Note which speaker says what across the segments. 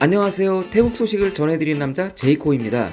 Speaker 1: 안녕하세요. 태국 소식을 전해드리는 남자 제이코입니다.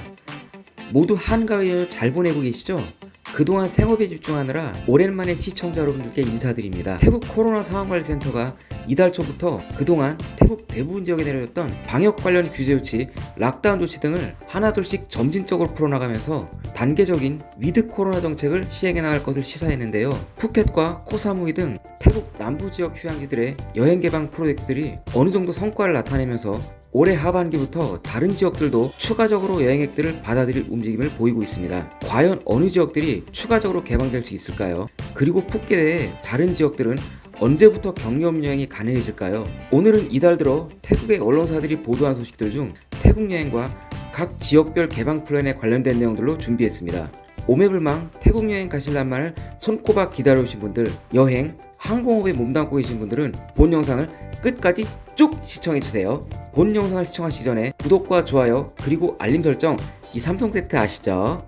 Speaker 1: 모두 한가위 연휴 잘 보내고 계시죠? 그동안 생업에 집중하느라 오랜만에 시청자 여러분들께 인사드립니다. 태국 코로나 상황관리센터가 이달 초부터 그동안 태국 대부분 지역에 내려졌던 방역 관련 규제 조치, lockdown 조치 등을 하나둘씩 점진적으로 풀어나가면서 단계적인 with 코로나 정책을 시행해 나갈 것을 시사했는데요. 푸켓과 코사무이 등 태국 남부 지역 휴양지들의 여행 개방 프로젝트들이 어느 정도 성과를 나타내면서 올해 하반기부터 다른 지역들도 추가적으로 여행객들을 받아들일 움직임을 보이고 있습니다. 과연 어느 지역들이 추가적으로 개방될 수 있을까요? 그리고 푸켓 외에 다른 지역들은 언제부터 경유업 여행이 가능해질까요? 오늘은 이달 들어 태국의 언론사들이 보도한 소식들 중 태국 여행과 각 지역별 개방 플랜에 관련된 내용들로 준비했습니다. 오매불망 태국 여행 가실란만을 손꼽아 기다려오신 분들, 여행, 항공업에 몸담고 계신 분들은 본 영상을 끝까지 쭉 시청해주세요. 본 영상을 시청하시기 전에 구독과 좋아요 그리고 알림 설정 이 삼성 세트 아시죠?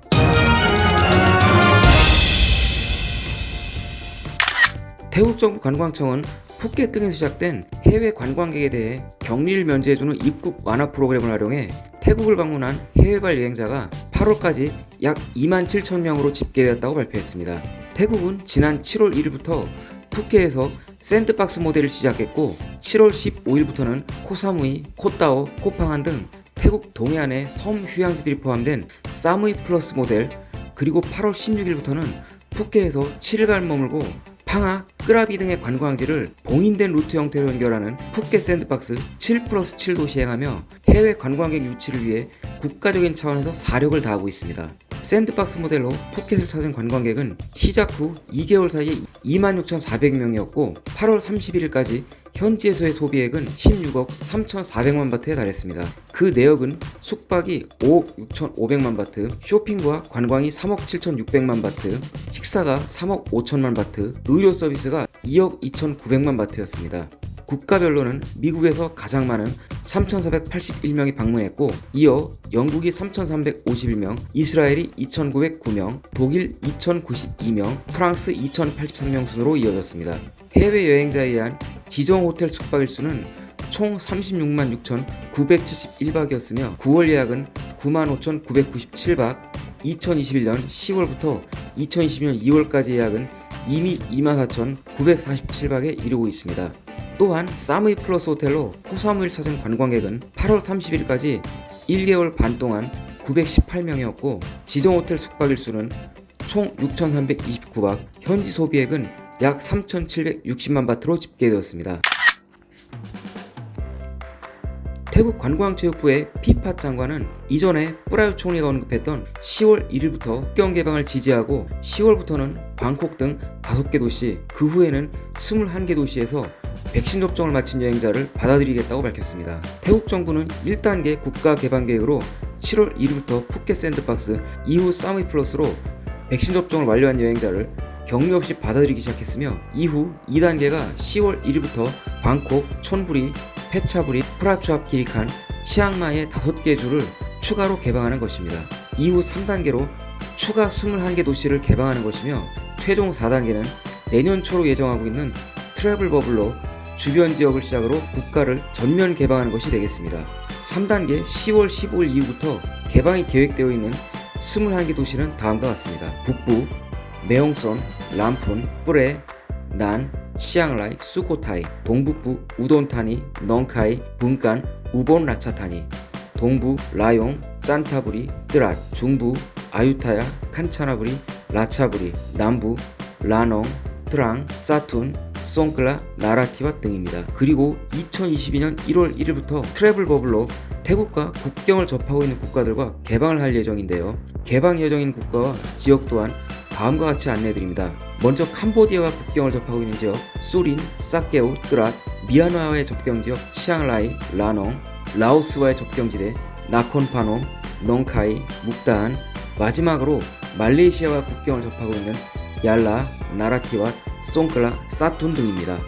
Speaker 1: 태국 정부 관광청은 푸켓 등에서 시작된 해외 관광객에 대해 격리를 면제해주는 입국 완화 프로그램을 활용해 태국을 방문한 해외발 여행자가 8월까지 약 2만 7천 명으로 집계되었다고 발표했습니다. 태국은 지난 7월 1일부터 푸켓에서 sandbox 모델을 시작했고 7월 15일부터는 코사무이, 코따오, 코팡안 등 태국 동해안의 섬 휴양지들이 포함된 사무이 플러스 모델 그리고 8월 16일부터는 푸켓에서 7일간 머물고 팡하, 끄라비 등의 관광지를 봉인된 루트 형태로 연결하는 푸켓 sandbox 7 플러스 7도 시행하며 해외 관광객 유치를 위해 국가적인 차원에서 사력을 다하고 있습니다. sandbox 모델로 푸켓을 찾은 관광객은 시작 후 2개월 사이에 26,400명이었고 8월 31일까지 현지에서의 소비액은 16억 3,400만 바트에 달했습니다. 그 내역은 숙박이 5억 6,500만 바트, 쇼핑과 관광이 3억 7,600만 바트, 식사가 3억 5천만 바트, 의료 서비스가 2억 2,900만 바트였습니다. 국가별로는 미국에서 가장 많은 3,481명이 방문했고 이어 영국이 3,351명, 이스라엘이 2,909명, 독일 2,092명, 프랑스 2,083명 순으로 이어졌습니다. 해외여행자에 의한 지정 호텔 숙박 일수는 총 36만 6,971박이었으며 9월 예약은 9만 5,997박, 2021년 10월부터 2022년 2월까지 예약은 이미 24,947박에 이르고 있습니다. 또한 사무이 플러스 호텔로 코사무이를 찾은 관광객은 8월 30일까지 1개월 반 동안 918명이었고 지정 호텔 숙박 일수는 총 6,329박, 현지 소비액은 약 3,760만 바트로 집계되었습니다. 태국 관광체육부의 피파 장관은 이전에 뿌라유 총리가 언급했던 10월 1일부터 국경 개방을 지지하고 10월부터는 방콕 등 5개 도시, 그 후에는 21개 도시에서 백신 접종을 마친 여행자를 받아들이겠다고 밝혔습니다. 태국 정부는 1단계 국가 개방 계획으로 7월 1일부터 푸켓 sandbox, 이후 사무이 플러스로 백신 접종을 완료한 여행자를 격리 없이 받아들이기 시작했으며 이후 2단계가 10월 1일부터 방콕, 촌부리, 페차부리, 프라추압 기리칸, 치앙마이의 5개 주를 추가로 개방하는 것입니다. 이후 3단계로 추가 21개 도시를 개방하는 것이며 최종 4단계는 내년 초로 예정하고 있는 travel bubble로 주변 지역을 시작으로 국가를 전면 개방하는 것이 되겠습니다. 3단계 10월 15일 이후부터 개방이 계획되어 있는 21개 도시는 다음과 같습니다. 북부, 매홍손, 람푼, 프래, 난, 치앙라이, 수코타이, 동북부 우돈타니, 넝카이, 붕깐, 우본 라차타니, 동부 라용, 짠타부리, 뜨랏, 중부 아유타야, 칸차나부리, 라차부리, 남부 라농, 트랑, 사툰, 송클라, 나라티와 등입니다. 그리고 2022년 1월 1일부터 travel bubble로 태국과 국경을 접하고 있는 국가들과 개방을 할 예정인데요. 개방 예정인 국가와 지역 또한 다음과 같이 안내해드립니다. 먼저 캄보디아와 국경을 접하고 있는 지역 수린, 사케우, 뜨랏, 미얀마와의 접경지역 치앙라이, 라농, 라오스와의 접경지대 나콘파놈, 넝카이, 묵다한, 마지막으로 말레이시아와 국경을 접하고 있는 얄라, 나라티와 송클라, 사툰 등입니다.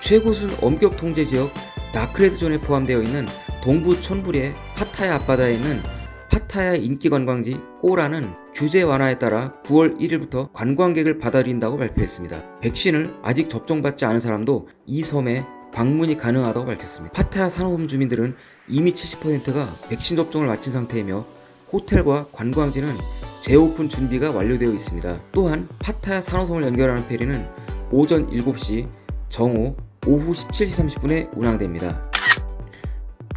Speaker 1: 최고순 엄격 통제 지역 다크레드 존에 포함되어 있는 동부 촌부리의 파타야 앞바다에 있는 파타야 인기 관광지 꼬라는 규제 완화에 따라 9월 1일부터 관광객을 받아들인다고 발표했습니다. 백신을 아직 접종받지 않은 사람도 이 섬에 방문이 가능하다고 밝혔습니다. 파타야 산호섬 주민들은 이미 70%가 백신 접종을 마친 상태이며 호텔과 관광지는 재오픈 준비가 완료되어 있습니다. 또한 파타야 산호섬을 연결하는 페리는 오전 7시, 정오, 오후 17시 30분에 운항됩니다.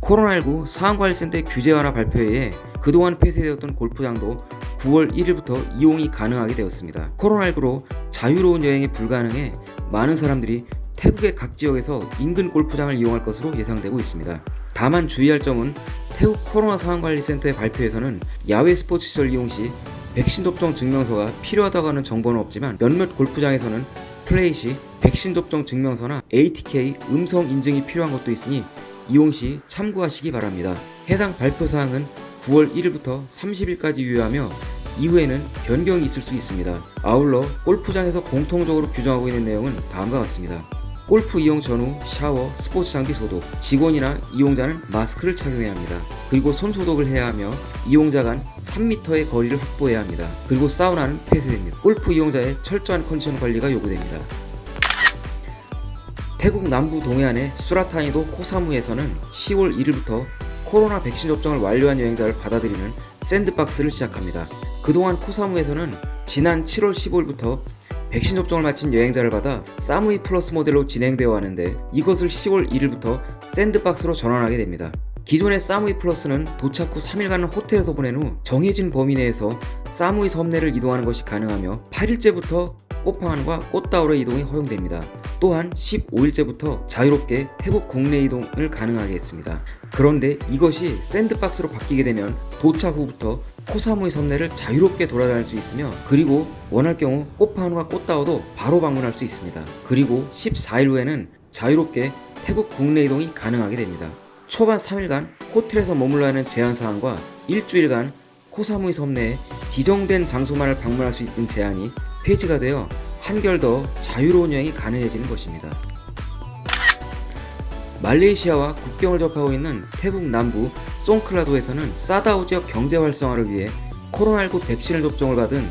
Speaker 1: 코로나19 상황관리센터의 규제 완화 발표에 그동안 폐쇄되었던 골프장도 9월 1일부터 이용이 가능하게 되었습니다. 코로나19로 자유로운 여행이 불가능해 많은 사람들이 태국의 각 지역에서 인근 골프장을 이용할 것으로 예상되고 있습니다. 다만 주의할 점은 태국 코로나 상황관리센터의 발표에서는 야외 스포츠 시설 이용 시 백신 접종 증명서가 필요하다고 하는 정보는 없지만 몇몇 골프장에서는 플레이 시 백신 접종 증명서나 ATK 음성 인증이 필요한 것도 있으니 이용 시 참고하시기 바랍니다. 해당 발표 사항은 9월 1일부터 30일까지 유효하며 이후에는 변경이 있을 수 있습니다. 아울러 골프장에서 공통적으로 규정하고 있는 내용은 다음과 같습니다. 골프 이용 전후 샤워, 스포츠 장비 소독, 직원이나 이용자는 마스크를 착용해야 합니다. 그리고 손 소독을 해야 하며 이용자 간 3m의 거리를 확보해야 합니다. 그리고 사우나는 폐쇄됩니다. 골프 이용자의 철저한 컨디션 관리가 요구됩니다. 태국 남부 동해안의 수라타니도 코사무에서는 10월 1일부터 코로나 백신 접종을 완료한 여행자를 받아들이는 샌드박스를 시작합니다. 그동안 코사무에서는 지난 7월 15일부터 백신 접종을 마친 여행자를 받아 사무이 플러스 모델로 진행되어 왔는데 이것을 10월 1일부터 샌드박스로 전환하게 됩니다. 기존의 사무이 플러스는 도착 후 3일간은 호텔에서 보낸 후 정해진 범위 내에서 사무이 섬내를 이동하는 것이 가능하며 8일째부터 꽃팡안과 꽃다우르 이동이 허용됩니다. 또한 15일째부터 자유롭게 태국 국내 이동을 가능하게 했습니다. 그런데 이것이 샌드박스로 바뀌게 되면 도착 후부터 코사무이 섬내를 자유롭게 돌아다닐 수 있으며 그리고 원할 경우 꽃파운과 꽃다워도 바로 방문할 수 있습니다. 그리고 14일 후에는 자유롭게 태국 국내 이동이 가능하게 됩니다. 초반 3일간 호텔에서 머물러야 하는 제한사항과 일주일간 코사무이 섬 내에 지정된 장소만을 방문할 수 있는 제한이 폐지가 되어 한결 더 자유로운 여행이 가능해지는 것입니다. 말레이시아와 국경을 접하고 있는 태국 남부 송클라도에서는 사다우 지역 경제 활성화를 위해 코로나19 백신을 접종을 받은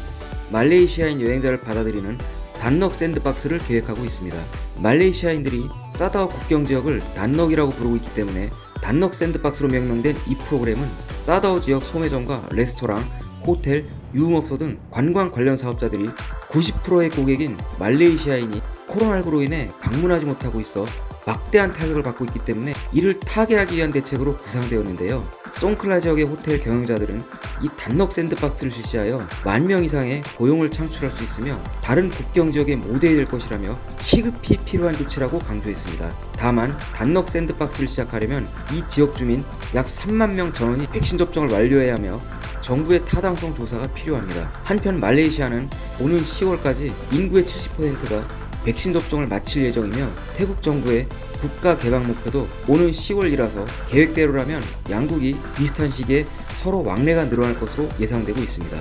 Speaker 1: 말레이시아인 여행자를 받아들이는 단넉 샌드박스를 계획하고 있습니다. 말레이시아인들이 사다우 국경 지역을 단넉이라고 부르고 있기 때문에 단넉 샌드박스로 명명된 이 프로그램은 사다우 지역 소매점과 레스토랑, 호텔, 유흥업소 등 관광 관련 사업자들이 90%의 고객인 말레이시아인이 코로나19로 인해 방문하지 못하고 있어 막대한 타격을 받고 있기 때문에 이를 타개하기 위한 대책으로 구상되었는데요. 송클라 지역의 호텔 경영자들은 이 단넉 샌드박스를 실시하여 만 명 이상의 고용을 창출할 수 있으며 다른 국경 지역의 모델이 될 것이라며 시급히 필요한 조치라고 강조했습니다. 다만 단넉 샌드박스를 시작하려면 이 지역 주민 약 3만 명 전원이 백신 접종을 완료해야 하며 정부의 타당성 조사가 필요합니다. 한편 말레이시아는 오는 10월까지 인구의 70%가 백신 접종을 마칠 예정이며 태국 정부의 국가 개방 목표도 오는 10월이라서 계획대로라면 양국이 비슷한 시기에 서로 왕래가 늘어날 것으로 예상되고 있습니다.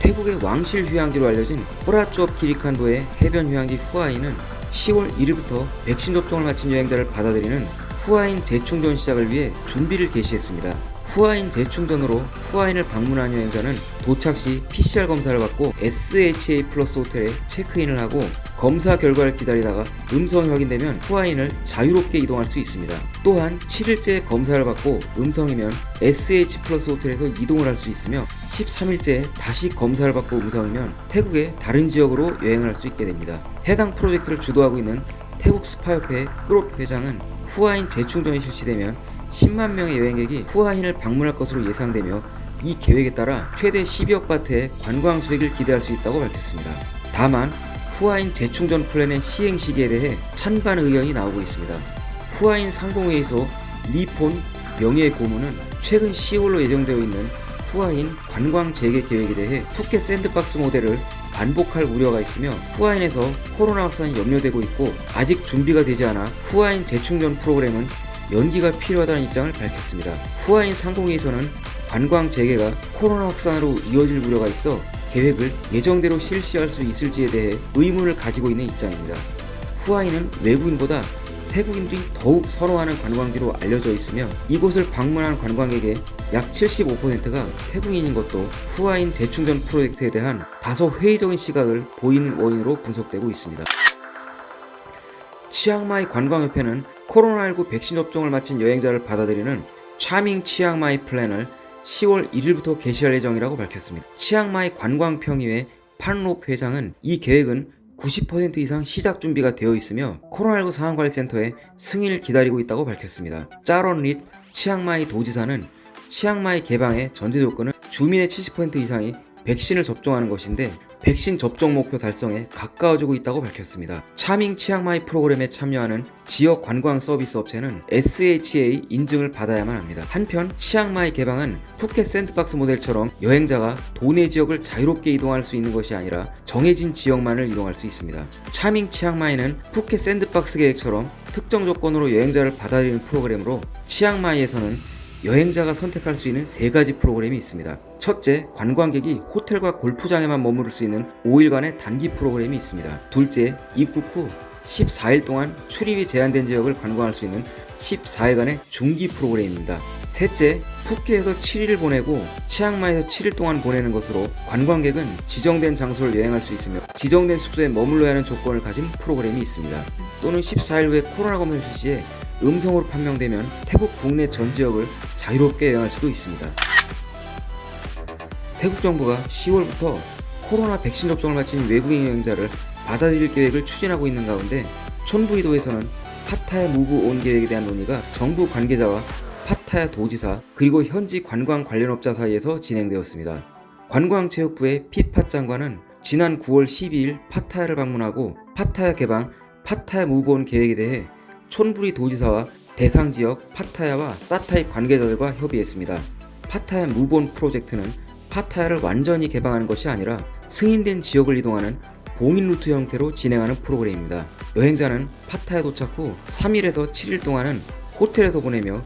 Speaker 1: 태국의 왕실 휴양지로 알려진 호라쭈업 키리칸도의 해변 휴양지 후아이는 10월 1일부터 백신 접종을 마친 여행자를 받아들이는 후아인 재충전 시작을 위해 준비를 개시했습니다. 후아인 재충전으로 후아인을 방문한 여행자는 도착 시 PCR 검사를 받고 SHA 플러스 호텔에 체크인을 하고 검사 결과를 기다리다가 음성이 확인되면 후아인을 자유롭게 이동할 수 있습니다. 또한 7일째 검사를 받고 음성이면 SH 플러스 호텔에서 이동을 할 수 있으며 13일째 다시 검사를 받고 음성이면 태국의 다른 지역으로 여행을 할 수 있게 됩니다. 해당 프로젝트를 주도하고 있는 태국 스파협회 끌옷 회장은 후아인 재충전이 실시되면 10만 명의 여행객이 후아인을 방문할 것으로 예상되며 이 계획에 따라 최대 12억 바트의 관광 수익을 기대할 수 있다고 밝혔습니다. 다만 후아힌 재충전 플랜의 시행 시기에 대해 찬반 의견이 나오고 있습니다. 후아힌 상공회의소 리폰 명예의 고문은 최근 10월로 예정되어 있는 후아힌 관광 재개 계획에 대해 푸켓 sandbox 모델을 반복할 우려가 있으며 후아힌에서 코로나 확산이 염려되고 있고 아직 준비가 되지 않아 후아힌 재충전 프로그램은 연기가 필요하다는 입장을 밝혔습니다. 후아힌 상공회에서는 관광 재개가 코로나 확산으로 이어질 우려가 있어 계획을 예정대로 실시할 수 있을지에 대해 의문을 가지고 있는 입장입니다. 후아힌은 외국인보다 태국인들이 더욱 선호하는 관광지로 알려져 있으며 이곳을 방문한 관광객의 약 75%가 태국인인 것도 후아힌 재충전 프로젝트에 대한 다소 회의적인 시각을 보이는 원인으로 분석되고 있습니다. 치앙마이 관광협회는 코로나19 백신 접종을 마친 여행자를 받아들이는 Charming 치앙마이 플랜을 10월 1일부터 개시할 예정이라고 밝혔습니다. 치앙마이 관광평의회 판롭 회장은 이 계획은 90% 이상 시작 준비가 되어 있으며 코로나19 상황관리센터에 승인을 기다리고 있다고 밝혔습니다. 짜런 릿 치앙마이 도지사는 치앙마이 개방의 전제 조건은 주민의 70% 이상이 백신을 접종하는 것인데 백신 접종 목표 달성에 가까워지고 있다고 밝혔습니다. Charming 치앙마이 프로그램에 참여하는 지역 관광 서비스 업체는 SHA 인증을 받아야만 합니다. 한편 치앙마이 개방은 푸켓 sandbox 모델처럼 여행자가 도내 지역을 자유롭게 이동할 수 있는 것이 아니라 정해진 지역만을 이동할 수 있습니다. Charming 치앙마이는 푸켓 sandbox 계획처럼 특정 조건으로 여행자를 받아들이는 프로그램으로 치앙마이에서는 여행자가 선택할 수 있는 세 가지 프로그램이 있습니다. 첫째, 관광객이 호텔과 골프장에만 머무를 수 있는 5일간의 단기 프로그램이 있습니다. 둘째, 입국 후 14일 동안 출입이 제한된 지역을 관광할 수 있는 14일간의 중기 프로그램입니다. 셋째, 푸켓에서 7일을 보내고 치앙마이에서 7일 동안 보내는 것으로 관광객은 지정된 장소를 여행할 수 있으며 지정된 숙소에 머물러야 하는 조건을 가진 프로그램이 있습니다. 또는 14일 후에 코로나 검사 실시에 음성으로 판명되면 태국 국내 전 지역을 자유롭게 여행할 수도 있습니다. 태국 정부가 10월부터 코로나 백신 접종을 마친 외국인 여행자를 받아들일 계획을 추진하고 있는 가운데 촌부이도에서는 파타야 무브 온 계획에 대한 논의가 정부 관계자와 파타야 도지사 그리고 현지 관광 관련업자 사이에서 진행되었습니다. 관광체육부의 피팟 장관은 지난 9월 12일 파타야를 방문하고 파타야 개방 파타야 Move On 계획에 대해 촌부리 도지사와 대상 지역 파타야와 사타힙 관계자들과 협의했습니다. 파타야 Move On 프로젝트는 파타야를 완전히 개방하는 것이 아니라 승인된 지역을 이동하는 봉인 루트 형태로 진행하는 프로그램입니다. 여행자는 파타야 도착 후 3일에서 7일 동안은 호텔에서 보내며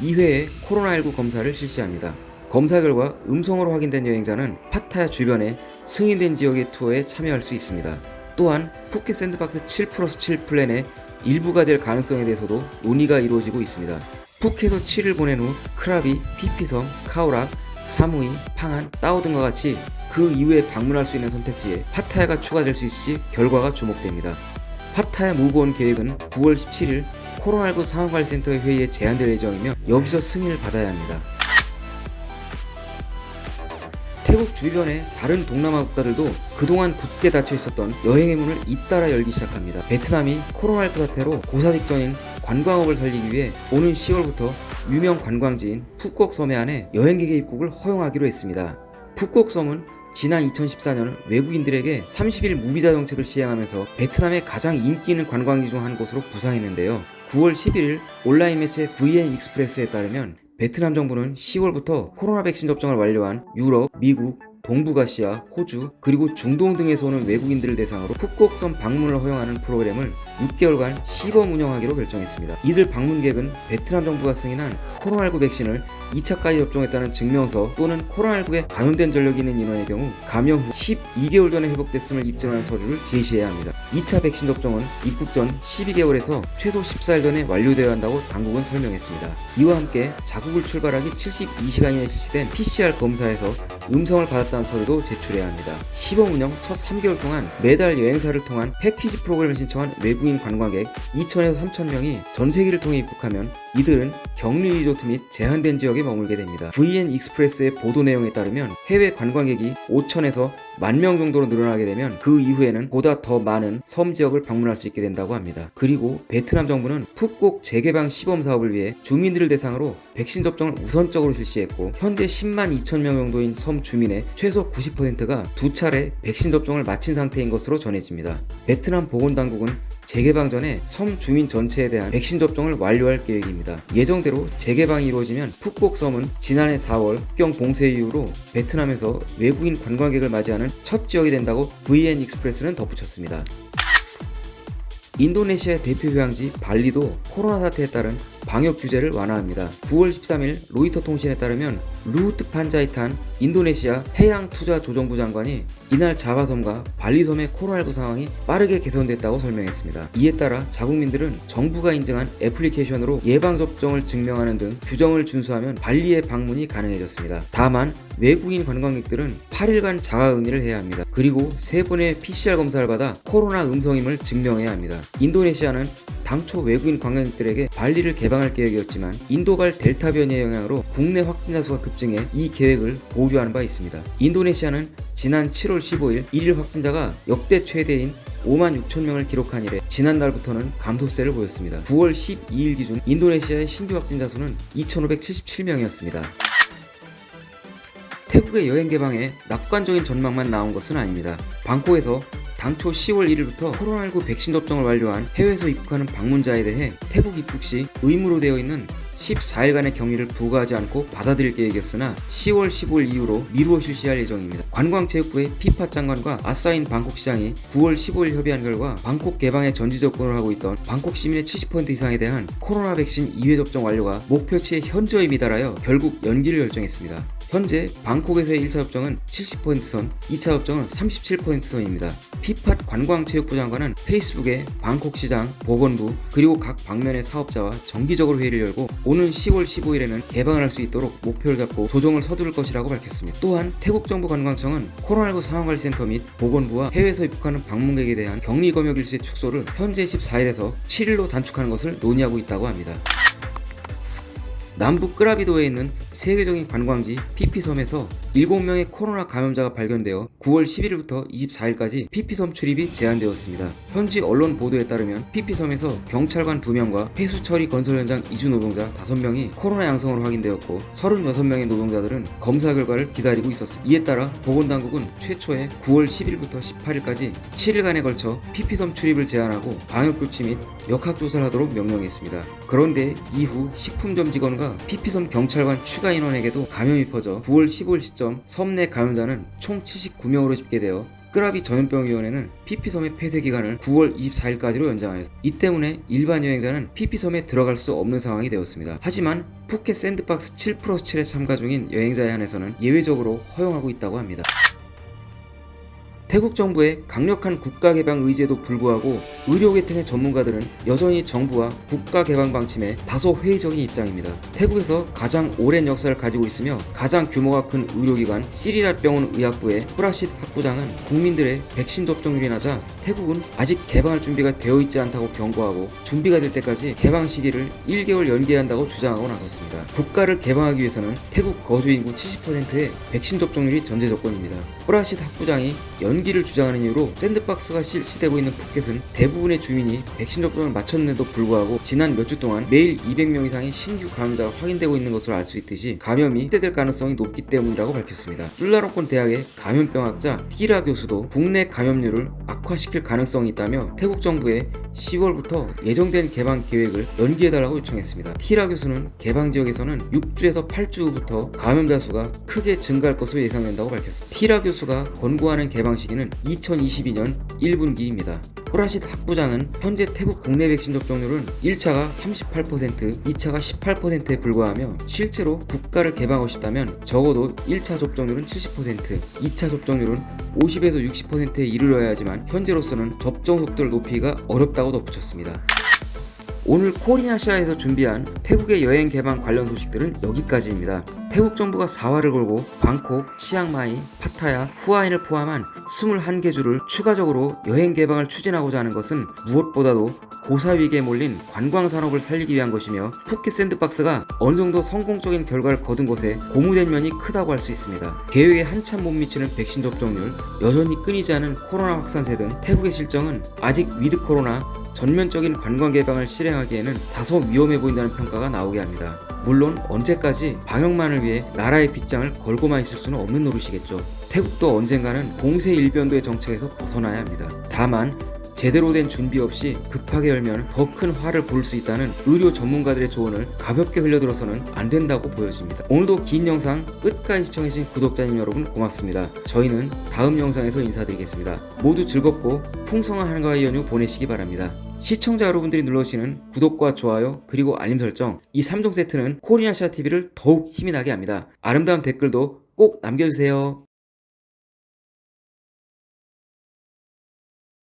Speaker 1: 2회의 코로나19 검사를 실시합니다. 검사 결과 음성으로 확인된 여행자는 파타야 주변의 승인된 지역의 투어에 참여할 수 있습니다. 또한 푸켓 sandbox 7 플러스 7 플랜의 일부가 될 가능성에 대해서도 논의가 이루어지고 있습니다. 푸켓에서 7일 보낸 후 크라비, 피피섬, 카오락, 사무이, 팡안, 따오 등과 같이 그 이후에 방문할 수 있는 선택지에 파타야가 추가될 수 있을지 결과가 주목됩니다. 파타야 Move On 계획은 9월 17일 코로나19 상황관리센터의 회의에 제안될 예정이며 여기서 승인을 받아야 합니다. 태국 주변의 다른 동남아 국가들도 그동안 굳게 닫혀 있었던 여행의 문을 잇따라 열기 시작합니다. 베트남이 코로나19 사태로 고사 직전인 관광업을 살리기 위해 오는 10월부터 유명 관광지인 푸꾸옥섬에 안에 여행객의 입국을 허용하기로 했습니다. 푸꾸옥 섬은 지난 2014년 외국인들에게 30일 무비자 정책을 시행하면서 베트남의 가장 인기 있는 관광지 중 한 곳으로 부상했는데요. 9월 11일 온라인 매체 VN Express에 따르면 베트남 정부는 10월부터 코로나 백신 접종을 완료한 유럽, 미국, 동북아시아, 호주, 그리고 중동 등에서 오는 외국인들을 대상으로 푸꾸옥섬 방문을 허용하는 프로그램을 6개월간 시범 운영하기로 결정했습니다. 이들 방문객은 베트남 정부가 승인한 코로나19 백신을 2차까지 접종했다는 증명서 또는 코로나19에 감염된 전력이 있는 인원의 경우 감염 후 12개월 전에 회복됐음을 입증하는 서류를 제시해야 합니다. 2차 백신 접종은 입국 전 12개월에서 최소 14일 전에 완료되어야 한다고 당국은 설명했습니다. 이와 함께 자국을 출발하기 72시간 이내 실시된 PCR 검사에서 음성을 받았다는 서류도 제출해야 합니다. 시범 운영 첫 3개월 동안 매달 여행사를 통한 패키지 프로그램을 신청한 외국인 관광객 2천에서 3천 명이 전 세계를 통해 입국하면 이들은 격리 리조트 및 제한된 지역에 머물게 됩니다. VN Express의 보도 내용에 따르면 해외 관광객이 5천에서 만명 정도로 늘어나게 되면 그 이후에는 보다 더 많은 섬 지역을 방문할 수 있게 된다고 합니다. 그리고 베트남 정부는 푸꾸옥 재개방 시범 사업을 위해 주민들을 대상으로 백신 접종을 우선적으로 실시했고 현재 10만 2천 명 정도인 섬 주민의 최소 90%가 두 차례 백신 접종을 마친 상태인 것으로 전해집니다. 베트남 보건당국은 재개방 전에 섬 주민 전체에 대한 백신 접종을 완료할 계획입니다. 예정대로 재개방이 이루어지면 푸꾸옥 섬은 지난해 4월 국경 봉쇄 이후로 베트남에서 외국인 관광객을 맞이하는 첫 지역이 된다고 VN Express는 덧붙였습니다. 인도네시아의 대표 휴양지 발리도 코로나 사태에 따른 방역 규제를 완화합니다. 9월 13일 로이터 통신에 따르면 루훗 판자이탄 인도네시아 해양투자조정부 장관이 이날 자바섬과 발리섬의 코로나19 상황이 빠르게 개선됐다고 설명했습니다. 이에 따라 자국민들은 정부가 인증한 애플리케이션으로 예방접종을 증명하는 등 규정을 준수하면 발리에 방문이 가능해졌습니다. 다만 외국인 관광객들은 8일간 자가격리를 해야 합니다. 그리고 3번의 PCR 검사를 받아 코로나 음성임을 증명해야 합니다. 인도네시아는 당초 외국인 관광객들에게 발리를 개방할 계획이었지만 인도발 델타 변이의 영향으로 국내 확진자 수가 급증해 이 계획을 보류하는 바 있습니다. 인도네시아는 지난 7월 15일 1일 확진자가 역대 최대인 5만 6천 명을 기록한 이래 지난달부터는 감소세를 보였습니다. 9월 12일 기준 인도네시아의 신규 확진자 수는 2,577명이었습니다. 태국의 여행 개방에 낙관적인 전망만 나온 것은 아닙니다. 방콕에서 당초 10월 1일부터 코로나19 백신 접종을 완료한 해외에서 입국하는 방문자에 대해 태국 입국 시 의무로 되어 있는 14일간의 격리를 부과하지 않고 받아들일 계획이었으나 10월 15일 이후로 미루어 실시할 예정입니다. 관광체육부의 피파 장관과 아사인 방콕시장이 9월 15일 협의한 결과 방콕 개방에 전지 접근을 하고 있던 방콕 시민의 70% 이상에 대한 코로나 백신 2회 접종 완료가 목표치에 현저히 미달하여 결국 연기를 결정했습니다. 현재 방콕에서의 1차 접종은 70%선, 2차 접종은 37%선입니다. 피팟 관광체육부 장관은 페이스북에 방콕시장, 보건부, 그리고 각 방면의 사업자와 정기적으로 회의를 열고 오는 10월 15일에는 개방을 할 수 있도록 목표를 잡고 조정을 서두를 것이라고 밝혔습니다. 또한 태국 정부 관광청은 코로나19 상황관리센터 및 보건부와 해외에서 입국하는 방문객에 대한 격리 검역 일수의 축소를 현재 14일에서 7일로 단축하는 것을 논의하고 있다고 합니다. 남부 끄라비도에 있는 세계적인 관광지 피피섬에서 7명의 코로나 감염자가 발견되어 9월 11일부터 24일까지 피피섬 출입이 제한되었습니다. 현지 언론 보도에 따르면 피피섬에서 경찰관 2명과 폐수처리 건설 현장 이주 노동자 5명이 코로나 양성으로 확인되었고 36명의 노동자들은 검사 결과를 기다리고 있었습니다. 이에 따라 보건당국은 최초에 9월 10일부터 18일까지 7일간에 걸쳐 피피섬 출입을 제한하고 방역조치 및 역학조사를 하도록 명령했습니다. 그런데 이후 식품점 직원과 피피섬 경찰관 추가 인원에게도 감염이 퍼져 9월 15일 시점 섬 내 감염자는 총 79명으로 집계되어 끄라비 전염병위원회는 피피섬의 폐쇄 기간을 9월 24일까지로 연장하였습니다. 이 때문에 일반 여행자는 피피섬에 들어갈 수 없는 상황이 되었습니다. 하지만 푸켓 sandbox 7 플러스 7에 참가 중인 여행자에 한해서는 예외적으로 허용하고 있다고 합니다. 태국 정부의 강력한 국가 개방 의지에도 불구하고 의료계통의 전문가들은 여전히 정부와 국가 개방 방침에 다소 회의적인 입장입니다. 태국에서 가장 오랜 역사를 가지고 있으며 가장 규모가 큰 의료기관 시리랏병원 의학부의 후라싯 학부장은 국민들의 백신 접종률이 낮아 태국은 아직 개방할 준비가 되어 있지 않다고 경고하고 준비가 될 때까지 개방 시기를 1개월 연기해야 한다고 주장하고 나섰습니다. 국가를 개방하기 위해서는 태국 거주 인구 70%의 백신 접종률이 전제 조건입니다. 후라싯 학부장이 연 연기를 주장하는 이유로 샌드박스가 실시되고 있는 푸켓은 대부분의 주민이 백신 접종을 마쳤는데도 불구하고 지난 몇 주 동안 매일 200명 이상의 신규 감염자가 확인되고 있는 것으로 알 수 있듯이 감염이 확대될 가능성이 높기 때문이라고 밝혔습니다. 쫄라롱콘 대학의 감염병학자 티라 교수도 국내 감염률을 악화시킬 가능성이 있다며 태국 정부에 10월부터 예정된 개방 계획을 연기해달라고 요청했습니다. 티라 교수는 개방 지역에서는 6주에서 8주 후부터 감염자 수가 크게 증가할 것으로 예상된다고 밝혔습니다. 티라 교수가 권고하는 개방 시기는 2022년 1분기입니다. 호라시드 학부장은 현재 태국 국내 백신 접종률은 1차가 38%, 2차가 18%에 불과하며 실제로 국가를 개방하고 싶다면 적어도 1차 접종률은 70%, 2차 접종률은 50에서 60%에 이르러야 하지만 현재로서는 접종 속도를 높이기가 어렵다고 덧붙였습니다. 오늘 코리아시아에서 준비한 태국의 여행 개방 관련 소식들은 여기까지입니다. 태국 정부가 사활을 걸고 방콕, 치앙마이, 파타야, 후아힌을 포함한 21개 주를 추가적으로 여행 개방을 추진하고자 하는 것은 무엇보다도 고사위기에 몰린 관광 산업을 살리기 위한 것이며 푸켓 샌드박스가 어느 정도 성공적인 결과를 거둔 것에 고무된 면이 크다고 할 수 있습니다. 계획에 한참 못 미치는 백신 접종률, 여전히 끊이지 않은 코로나 확산세 등 태국의 실정은 아직 위드 코로나 전면적인 관광 개방을 실행하기에는 다소 위험해 보인다는 평가가 나오게 합니다. 물론 언제까지 방역만을 위해 나라의 빗장을 걸고만 있을 수는 없는 노릇이겠죠. 태국도 언젠가는 공세 일변도의 정책에서 벗어나야 합니다. 다만 제대로 된 준비 없이 급하게 열면 더 큰 화를 볼 수 있다는 의료 전문가들의 조언을 가볍게 흘려들어서는 안 된다고 보여집니다. 오늘도 긴 영상 끝까지 시청해주신 구독자님 여러분 고맙습니다. 저희는 다음 영상에서 인사드리겠습니다. 모두 즐겁고 풍성한 한가위 연휴 보내시기 바랍니다. 시청자 여러분들이 눌러주시는 구독과 좋아요 그리고 알림 설정 이 3종 세트는 코리아시아 TV를 더욱 힘이 나게 합니다. 아름다운 댓글도 꼭 남겨주세요.